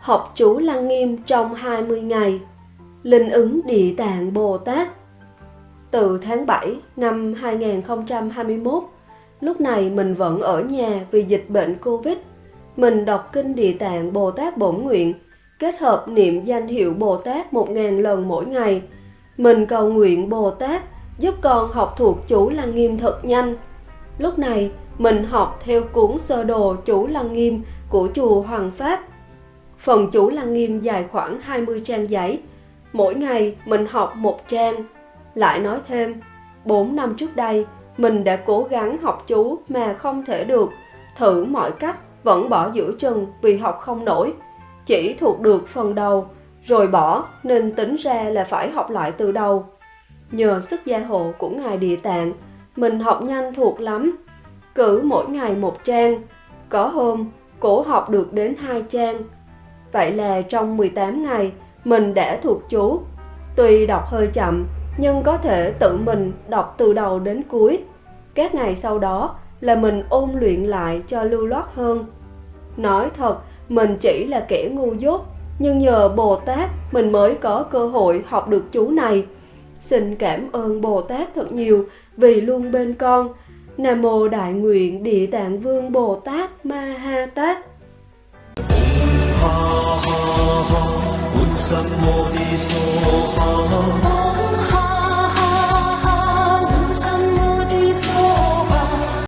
Học chú Lăng Nghiêm trong 20 ngày. Linh ứng Địa Tạng Bồ Tát. Từ tháng 7 năm 2021 Lúc này mình vẫn ở nhà vì dịch bệnh Covid. Mình đọc kinh Địa Tạng Bồ Tát Bổn Nguyện, Kết hợp niệm danh hiệu Bồ Tát 1.000 lần mỗi ngày. Mình cầu nguyện Bồ Tát giúp con học thuộc chú Lăng Nghiêm thật nhanh Lúc này mình học theo cuốn sơ đồ chú Lăng Nghiêm của chùa Hoàng Pháp Phần chủ lăng nghiêm dài khoảng 20 trang giấy. Mỗi ngày mình học một trang. Lại nói thêm, 4 năm trước đây, mình đã cố gắng học chú mà không thể được. Thử mọi cách, vẫn bỏ giữa chừng vì học không nổi. Chỉ thuộc được phần đầu, rồi bỏ nên tính ra là phải học lại từ đầu. Nhờ sức gia hộ của Ngài Địa Tạng, mình học nhanh thuộc lắm. Cứ mỗi ngày một trang, có hôm cổ học được đến hai trang. Vậy là trong 18 ngày, mình đã thuộc chú. Tuy đọc hơi chậm, nhưng có thể tự mình đọc từ đầu đến cuối. Các ngày sau đó là mình ôn luyện lại cho lưu loát hơn. Nói thật, mình chỉ là kẻ ngu dốt, nhưng nhờ Bồ Tát mình mới có cơ hội học được chú này. Xin cảm ơn Bồ Tát thật nhiều vì luôn bên con. Nam Mô Đại Nguyện Địa Tạng Vương Bồ Tát Ma Ha Tát ha ha ha.